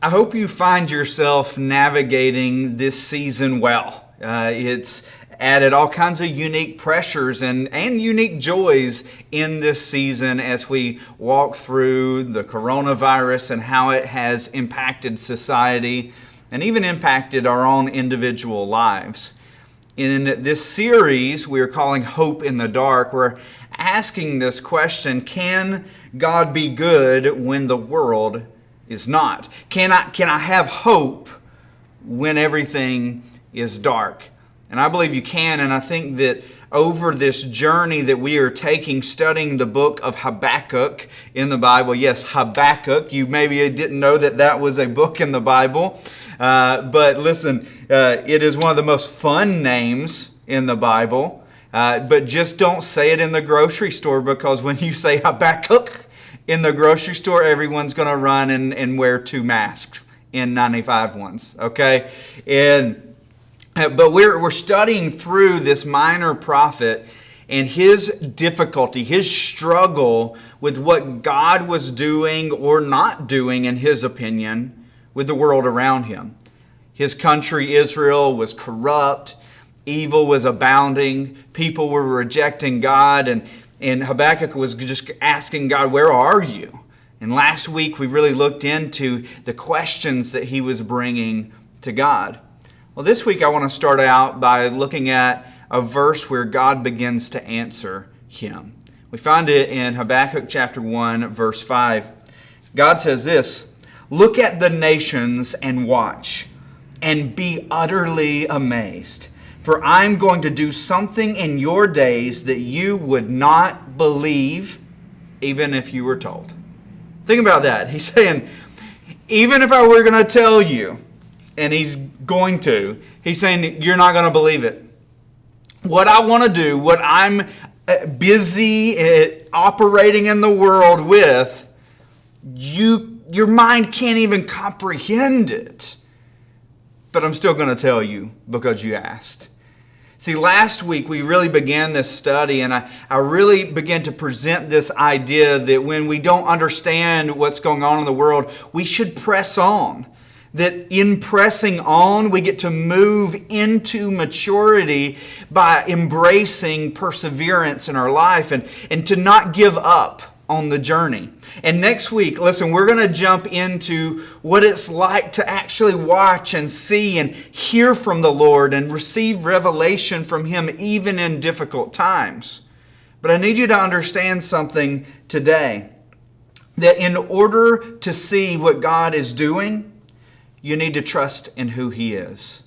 I hope you find yourself navigating this season well. Uh, it's added all kinds of unique pressures and, and unique joys in this season as we walk through the coronavirus and how it has impacted society and even impacted our own individual lives. In this series, we are calling Hope in the Dark. We're asking this question Can God be good when the world is not? Can I, can I have hope when everything is dark? And I believe you can, and I think that over this journey that we are taking, studying the book of Habakkuk in the Bible. Yes, Habakkuk. You maybe didn't know that that was a book in the Bible. Uh, but listen, uh, it is one of the most fun names in the Bible. Uh, but just don't say it in the grocery store because when you say Habakkuk, in the grocery store, everyone's going to run and, and wear two masks N95 ones, okay? And, uh, but we're, we're studying through this minor prophet and his difficulty, his struggle with what God was doing or not doing, in his opinion, with the world around him. His country, Israel, was corrupt, evil was abounding, people were rejecting God, and and Habakkuk was just asking God, Where are you? And last week we really looked into the questions that he was bringing to God. Well, this week I want to start out by looking at a verse where God begins to answer him. We find it in Habakkuk chapter 1, verse 5. God says this Look at the nations and watch, and be utterly amazed for I'm going to do something in your days that you would not believe, even if you were told. Think about that. He's saying, even if I were going to tell you, and he's going to, he's saying, you're not going to believe it. What I want to do, what I'm uh, busy uh, operating in the world with, you, your mind can't even comprehend it. But I'm still going to tell you because you asked. See, last week we really began this study, and I, I really began to present this idea that when we don't understand what's going on in the world, we should press on. That in pressing on, we get to move into maturity by embracing perseverance in our life and, and to not give up on the journey. And next week, listen, we're going to jump into what it's like to actually watch and see and hear from the Lord and receive revelation from Him even in difficult times. But I need you to understand something today that in order to see what God is doing, you need to trust in who He is.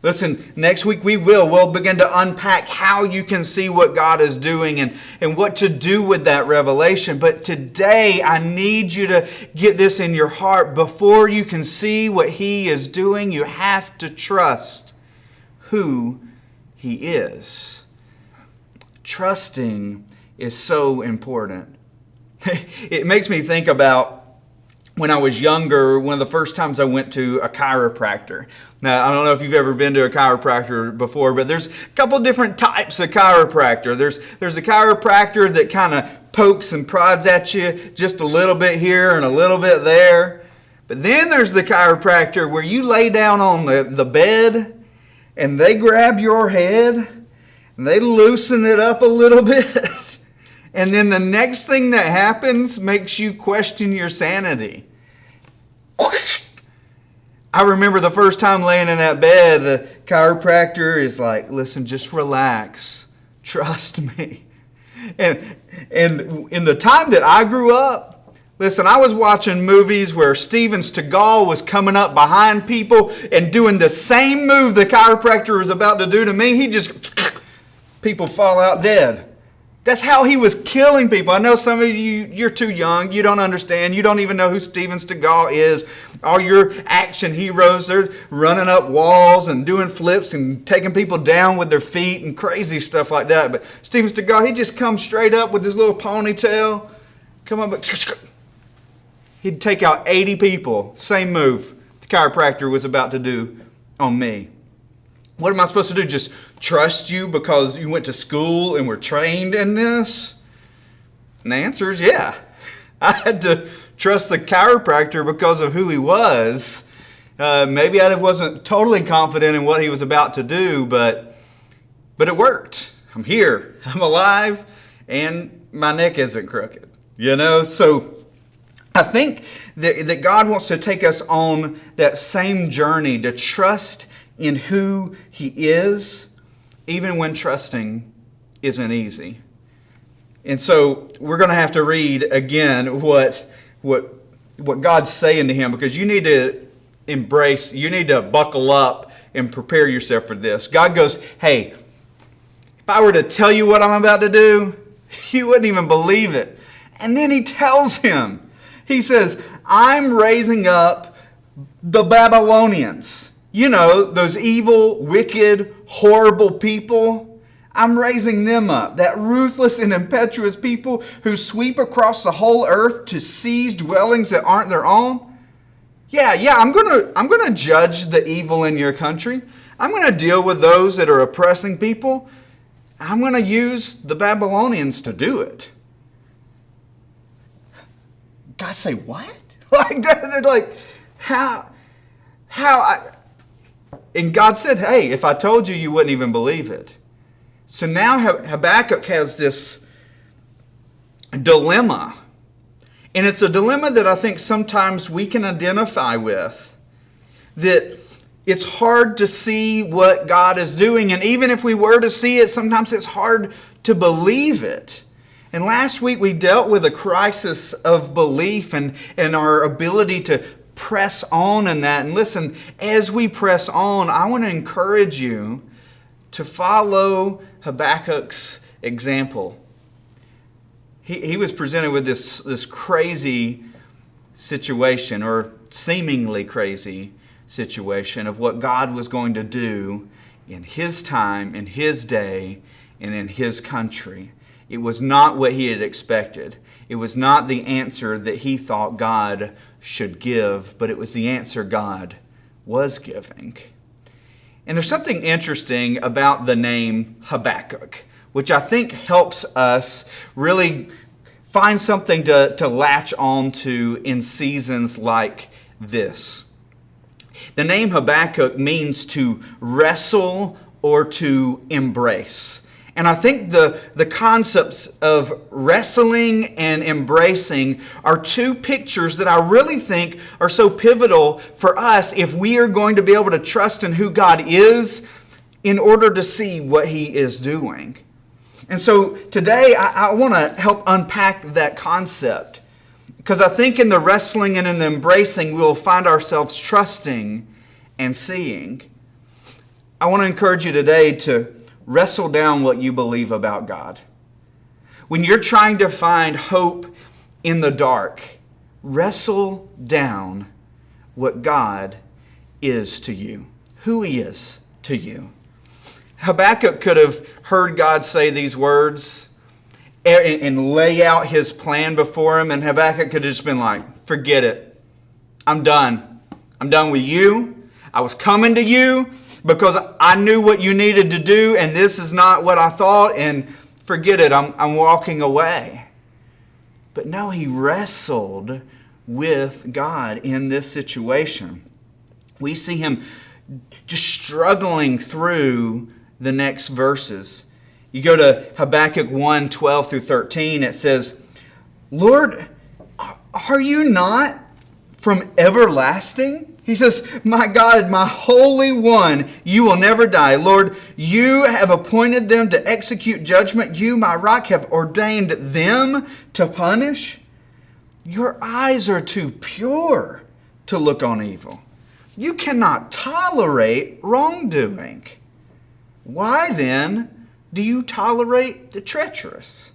Listen, next week we will. We'll begin to unpack how you can see what God is doing and, and what to do with that revelation. But today, I need you to get this in your heart. Before you can see what He is doing, you have to trust who He is. Trusting is so important. it makes me think about when I was younger, one of the first times I went to a chiropractor. Now, I don't know if you've ever been to a chiropractor before, but there's a couple different types of chiropractor. There's, there's a chiropractor that kind of pokes and prods at you just a little bit here and a little bit there. But then there's the chiropractor where you lay down on the, the bed and they grab your head and they loosen it up a little bit. And then the next thing that happens makes you question your sanity. I remember the first time laying in that bed, the chiropractor is like, listen, just relax. Trust me. And, and in the time that I grew up, listen, I was watching movies where Steven Seagal was coming up behind people and doing the same move the chiropractor was about to do to me. He just, people fall out dead. That's how he was killing people. I know some of you, you're too young. You don't understand. You don't even know who Steven Seagal is. All your action heroes, they're running up walls and doing flips and taking people down with their feet and crazy stuff like that. But Steven Seagal, he just comes straight up with his little ponytail. Come up, he'd take out 80 people. Same move the chiropractor was about to do on me. What am I supposed to do? Just trust you because you went to school and were trained in this? And the answer is yeah. I had to trust the chiropractor because of who he was. Uh, maybe I wasn't totally confident in what he was about to do, but but it worked. I'm here. I'm alive, and my neck isn't crooked. You know, so I think that, that God wants to take us on that same journey to trust in who He is, even when trusting isn't easy. And so we're going to have to read again what, what, what God's saying to him because you need to embrace, you need to buckle up and prepare yourself for this. God goes, Hey, if I were to tell you what I'm about to do, you wouldn't even believe it. And then he tells him, He says, I'm raising up the Babylonians. You know, those evil, wicked, horrible people. I'm raising them up. That ruthless and impetuous people who sweep across the whole earth to seize dwellings that aren't their own. Yeah, yeah, I'm going to I'm going to judge the evil in your country. I'm going to deal with those that are oppressing people. I'm going to use the Babylonians to do it. God say, "What?" Like like, "How how I and God said, Hey, if I told you, you wouldn't even believe it. So now Habakkuk has this dilemma. And it's a dilemma that I think sometimes we can identify with. That it's hard to see what God is doing. And even if we were to see it, sometimes it's hard to believe it. And last week we dealt with a crisis of belief and, and our ability to press on in that. And listen, as we press on, I want to encourage you to follow Habakkuk's example. He, he was presented with this, this crazy situation, or seemingly crazy situation, of what God was going to do in his time, in his day, and in his country. It was not what he had expected. It was not the answer that he thought God should give, but it was the answer God was giving. And there's something interesting about the name Habakkuk, which I think helps us really find something to, to latch on to in seasons like this. The name Habakkuk means to wrestle or to embrace. And I think the, the concepts of wrestling and embracing are two pictures that I really think are so pivotal for us if we are going to be able to trust in who God is in order to see what He is doing. And so today I, I want to help unpack that concept because I think in the wrestling and in the embracing, we will find ourselves trusting and seeing. I want to encourage you today to wrestle down what you believe about God. When you're trying to find hope in the dark, wrestle down what God is to you, who He is to you. Habakkuk could have heard God say these words and lay out his plan before him, and Habakkuk could have just been like, Forget it. I'm done. I'm done with you. I was coming to you because I knew what you needed to do and this is not what I thought and forget it, I'm, I'm walking away. But no, he wrestled with God in this situation. We see him just struggling through the next verses. You go to Habakkuk 1 12 through 13, it says, Lord, are you not from everlasting? He says, My God, my Holy One, you will never die. Lord, you have appointed them to execute judgment. You, my rock, have ordained them to punish. Your eyes are too pure to look on evil. You cannot tolerate wrongdoing. Why then do you tolerate the treacherous?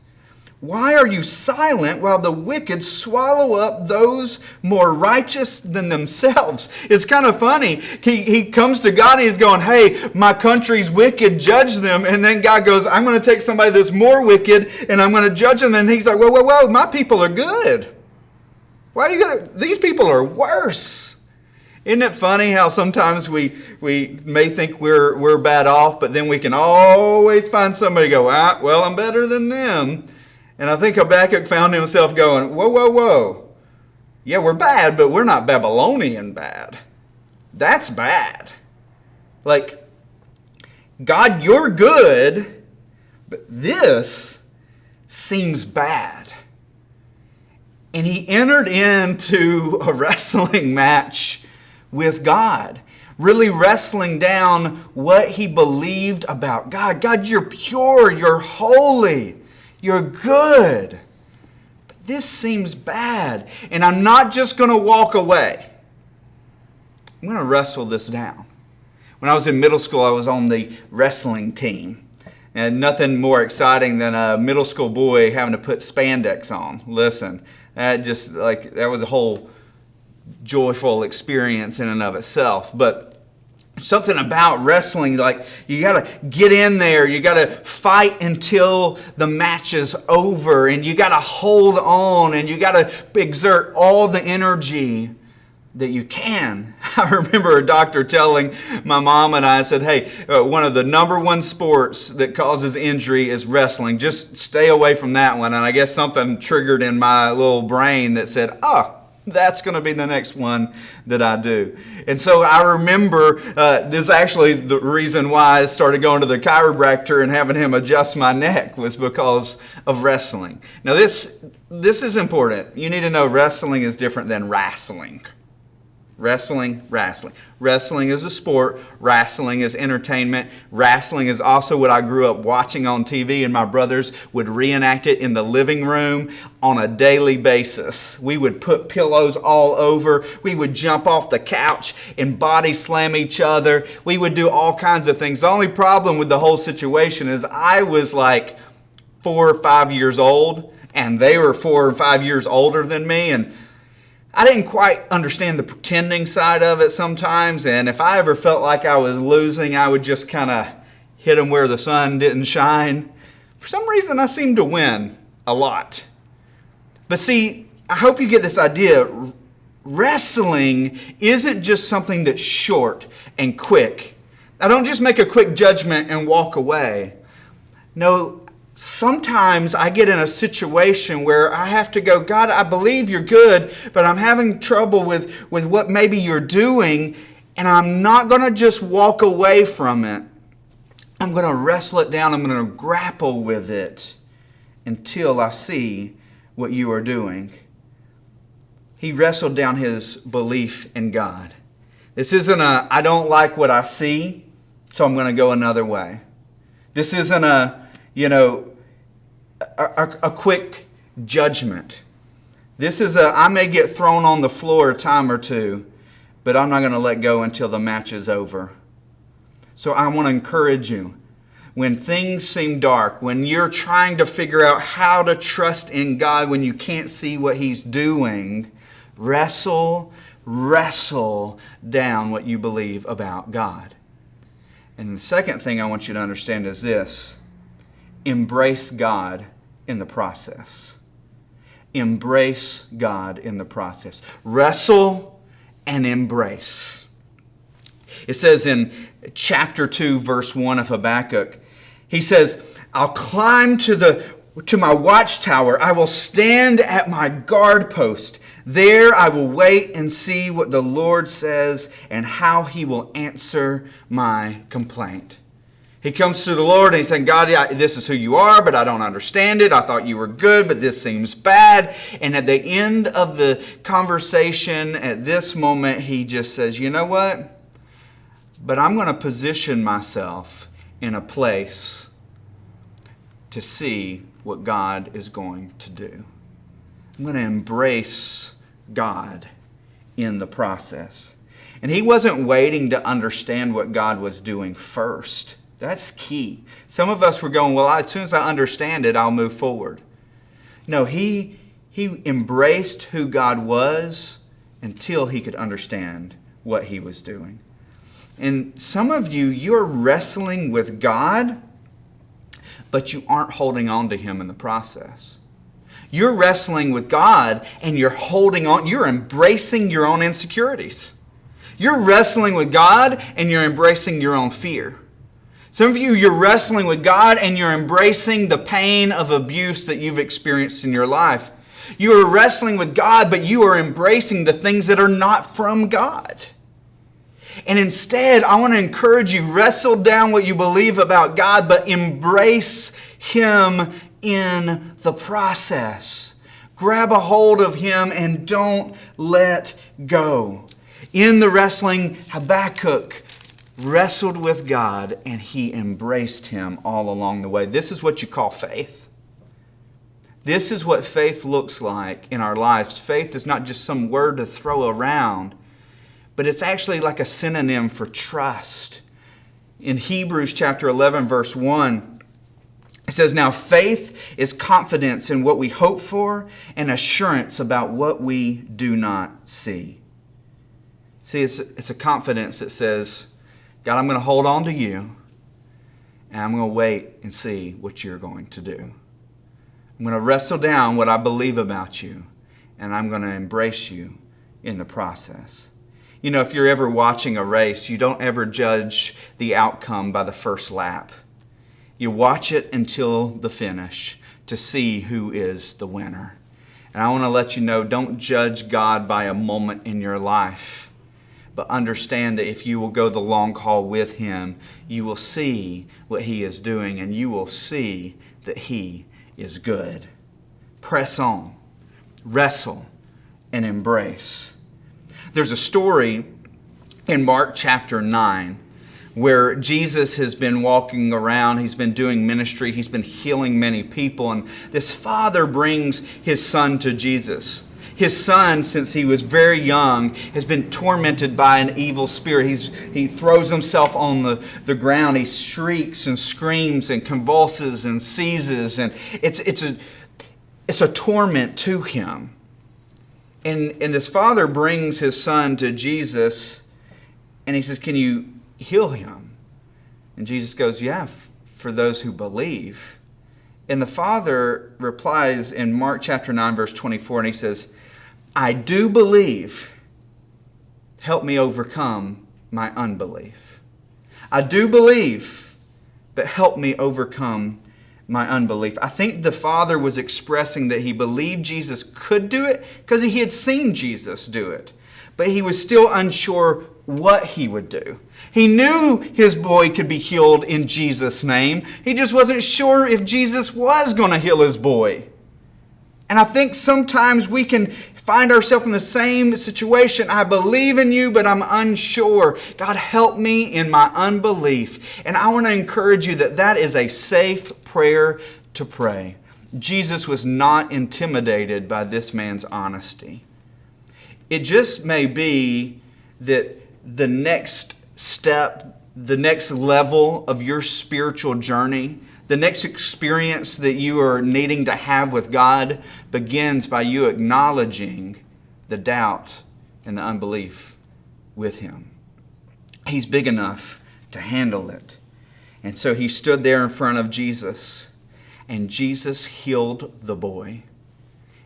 Why are you silent while the wicked swallow up those more righteous than themselves? It's kind of funny. He, he comes to God and he's going, Hey, my country's wicked, judge them. And then God goes, I'm going to take somebody that's more wicked and I'm going to judge them. And he's like, Whoa, whoa, whoa, my people are good. Why are you going to? These people are worse. Isn't it funny how sometimes we, we may think we're, we're bad off, but then we can always find somebody go, ah, well, I'm better than them. And I think Habakkuk found himself going, Whoa, whoa, whoa. Yeah, we're bad, but we're not Babylonian bad. That's bad. Like, God, you're good, but this seems bad. And he entered into a wrestling match with God, really wrestling down what he believed about God. God, you're pure, you're holy, you're good. But this seems bad. And I'm not just going to walk away, I'm going to wrestle this down. When I was in middle school, I was on the wrestling team. And nothing more exciting than a middle school boy having to put spandex on. Listen, that just like that was a whole joyful experience in and of itself. But something about wrestling like you got to get in there you got to fight until the match is over and you got to hold on and you got to exert all the energy that you can. I remember a doctor telling my mom and I said, "Hey, uh, one of the number one sports that causes injury is wrestling. Just stay away from that one." And I guess something triggered in my little brain that said, "Oh, that's going to be the next one that I do. And so I remember uh, this actually the reason why I started going to the chiropractor and having him adjust my neck was because of wrestling. Now this this is important. You need to know wrestling is different than wrestling. Wrestling, wrestling. Wrestling is a sport. Wrestling is entertainment. Wrestling is also what I grew up watching on TV, and my brothers would reenact it in the living room on a daily basis. We would put pillows all over. We would jump off the couch and body slam each other. We would do all kinds of things. The only problem with the whole situation is I was like four or five years old, and they were four or five years older than me, and I didn't quite understand the pretending side of it sometimes, and if I ever felt like I was losing, I would just kind of hit them where the sun didn't shine. For some reason, I seemed to win a lot. But see, I hope you get this idea. Wrestling isn't just something that's short and quick. I don't just make a quick judgment and walk away. No, sometimes I get in a situation where I have to go, God, I believe you're good, but I'm having trouble with, with what maybe you're doing, and I'm not going to just walk away from it. I'm going to wrestle it down. I'm going to grapple with it until I see what you are doing. He wrestled down his belief in God. This isn't a, I don't like what I see, so I'm going to go another way. This isn't a, you know, a, a, quick judgment. This is a, I may get thrown on the floor a time or two, but I'm not going to let go until the match is over. So I want to encourage you. When things seem dark, when you're trying to figure out how to trust in God when you can't see what He's doing, wrestle, wrestle down what you believe about God. And the second thing I want you to understand is this embrace God in the process. Embrace God in the process. Wrestle and embrace. It says in chapter 2, verse 1 of Habakkuk, he says, I'll climb to the to my watchtower. I will stand at my guard post. There I will wait and see what the Lord says and how he will answer my complaint. He comes to the Lord and he's saying, God, this is who you are, but I don't understand it. I thought you were good, but this seems bad. And at the end of the conversation, at this moment, he just says, You know what? But I'm going to position myself in a place to see what God is going to do. I'm going to embrace God in the process. And he wasn't waiting to understand what God was doing first. That's key. Some of us were going, well, as soon as I understand it, I'll move forward. No, he, he embraced who God was until he could understand what he was doing. And some of you, you're wrestling with God, but you aren't holding on to him in the process. You're wrestling with God and you're holding on, you're embracing your own insecurities. You're wrestling with God and you're embracing your own fear. Some of you, you're wrestling with God and you're embracing the pain of abuse that you've experienced in your life. You are wrestling with God, but you are embracing the things that are not from God. And instead, I want to encourage you wrestle down what you believe about God, but embrace Him in the process. Grab a hold of Him and don't let go. In the wrestling, Habakkuk wrestled with God and he embraced Him all along the way. This is what you call faith. This is what faith looks like in our lives. Faith is not just some word to throw around, but it's actually like a synonym for trust. In Hebrews chapter 11, verse 1, it says, Now faith is confidence in what we hope for and assurance about what we do not see. See, it's, it's a confidence that says, God, I'm going to hold on to you and I'm going to wait and see what you're going to do. I'm going to wrestle down what I believe about you, and I'm going to embrace you in the process. You know, if you're ever watching a race, you don't ever judge the outcome by the first lap. You watch it until the finish to see who is the winner. And I want to let you know don't judge God by a moment in your life, but understand that if you will go the long haul with Him, you will see what He is doing and you will see that He is good. Press on, wrestle, and embrace. There's a story in Mark chapter 9 where Jesus has been walking around, he's been doing ministry, he's been healing many people, and this father brings his son to Jesus. His son, since he was very young, has been tormented by an evil spirit. He's, he throws himself on the, the ground. He shrieks and screams and convulses and seizes. And it's, it's, a, it's a torment to him. And, and this father brings his son to Jesus and he says, Can you heal him? And Jesus goes, Yeah, for those who believe. And the father replies in Mark chapter 9, verse 24, and he says, I do believe. Help me overcome my unbelief. I do believe, but help me overcome my unbelief. I think the Father was expressing that he believed Jesus could do it because he had seen Jesus do it, but he was still unsure what he would do. He knew his boy could be healed in Jesus' name, he just wasn't sure if Jesus was going to heal his boy. And I think sometimes we can find ourselves in the same situation. I believe in you, but I'm unsure. God, help me in my unbelief. And I want to encourage you that that is a safe prayer to pray. Jesus was not intimidated by this man's honesty. It just may be that the next step, the next level of your spiritual journey, the next experience that you are needing to have with God begins by you acknowledging the doubt and the unbelief with Him. He's big enough to handle it. And so he stood there in front of Jesus, and Jesus healed the boy.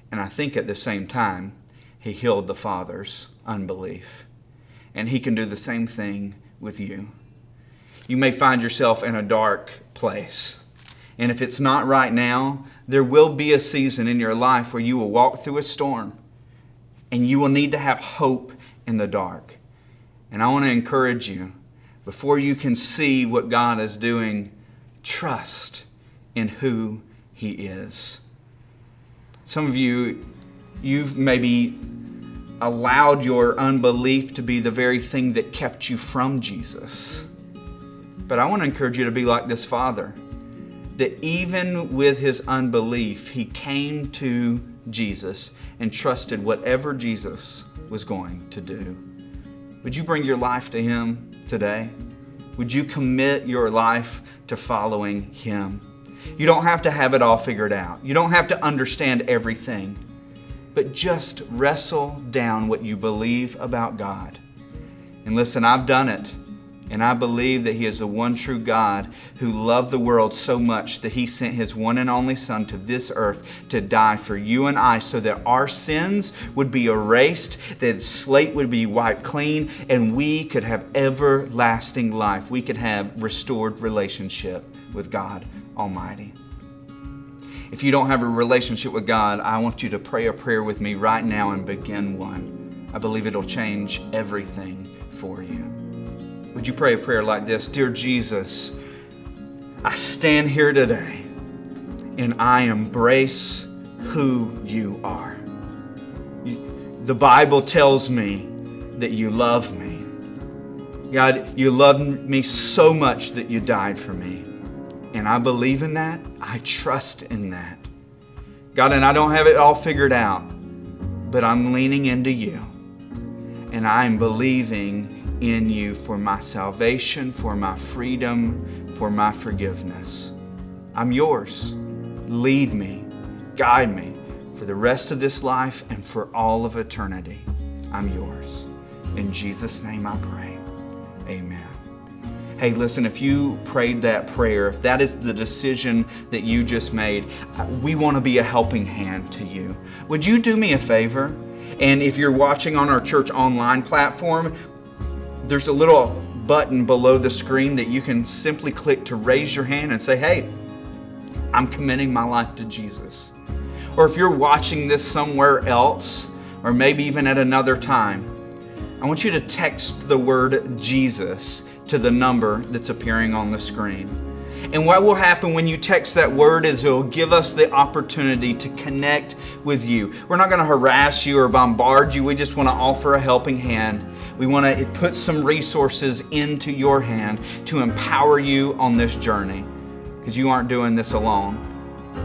And I think at the same time, he healed the father's unbelief. And he can do the same thing with you. You may find yourself in a dark place. And if it's not right now, there will be a season in your life where you will walk through a storm and you will need to have hope in the dark. And I want to encourage you before you can see what God is doing, trust in who He is. Some of you, you've maybe allowed your unbelief to be the very thing that kept you from Jesus. But I want to encourage you to be like this father that even with his unbelief, he came to Jesus and trusted whatever Jesus was going to do. Would you bring your life to him today? Would you commit your life to following him? You don't have to have it all figured out. You don't have to understand everything. But just wrestle down what you believe about God. And listen, I've done it. And I believe that He is the one true God who loved the world so much that He sent His one and only Son to this earth to die for you and I so that our sins would be erased, that slate would be wiped clean, and we could have everlasting life. We could have restored relationship with God Almighty. If you don't have a relationship with God, I want you to pray a prayer with me right now and begin one. I believe it'll change everything for you. Would you pray a prayer like this? Dear Jesus, I stand here today and I embrace who you are. The Bible tells me that you love me. God, you love me so much that you died for me. And I believe in that. I trust in that. God, and I don't have it all figured out, but I'm leaning into you. And I'm believing in you for my salvation, for my freedom, for my forgiveness. I'm yours. Lead me, guide me for the rest of this life and for all of eternity. I'm yours. In Jesus' name I pray. Amen. Hey, listen, if you prayed that prayer, if that is the decision that you just made, uh, we want to be a helping hand to you. Would you do me a favor? And if you're watching on our church online platform, there's a little button below the screen that you can simply click to raise your hand and say, Hey, I'm committing my life to Jesus. Or if you're watching this somewhere else, or maybe even at another time, I want you to text the word Jesus to the number that's appearing on the screen. And what will happen when you text that word is it will give us the opportunity to connect with you. We're not going to harass you or bombard you. We just want to offer a helping hand. We want to put some resources into your hand to empower you on this journey because you aren't doing this alone.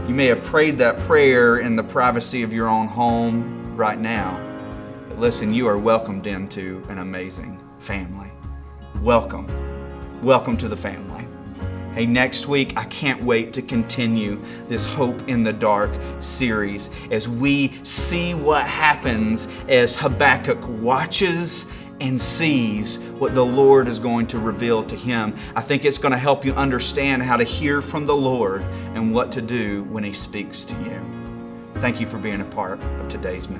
You may have prayed that prayer in the privacy of your own home right now. But listen, you are welcomed into an amazing family welcome. Welcome to the family. Hey, next week, I can't wait to continue this Hope in the Dark series as we see what happens as Habakkuk watches and sees what the Lord is going to reveal to him. I think it's going to help you understand how to hear from the Lord and what to do when He speaks to you. Thank you for being a part of today's message.